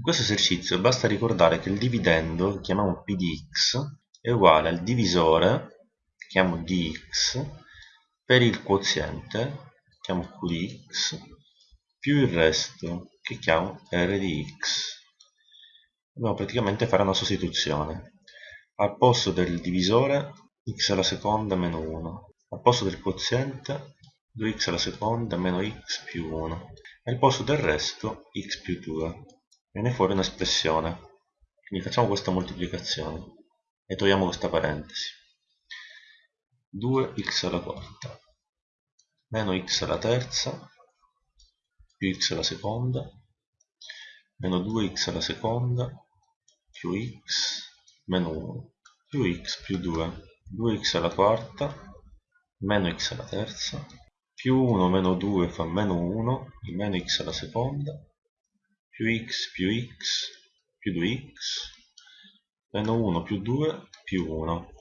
In questo esercizio basta ricordare che il dividendo, che chiamiamo p di x, è uguale al divisore, che chiamo dx, per il quoziente, che chiamo q di x, più il resto, che chiamo r di x. Dobbiamo praticamente fare una sostituzione. Al posto del divisore x alla seconda meno 1, al posto del quoziente 2x alla seconda meno x più 1 e al posto del resto x più 2 viene fuori un'espressione. Quindi facciamo questa moltiplicazione e togliamo questa parentesi. 2x alla quarta meno x alla terza più x alla seconda meno 2x alla seconda più x meno 1 più x più 2 2x alla quarta meno x alla terza più 1 meno 2 fa meno 1 il meno x alla seconda più x più x più 2x meno 1 più 2 più 1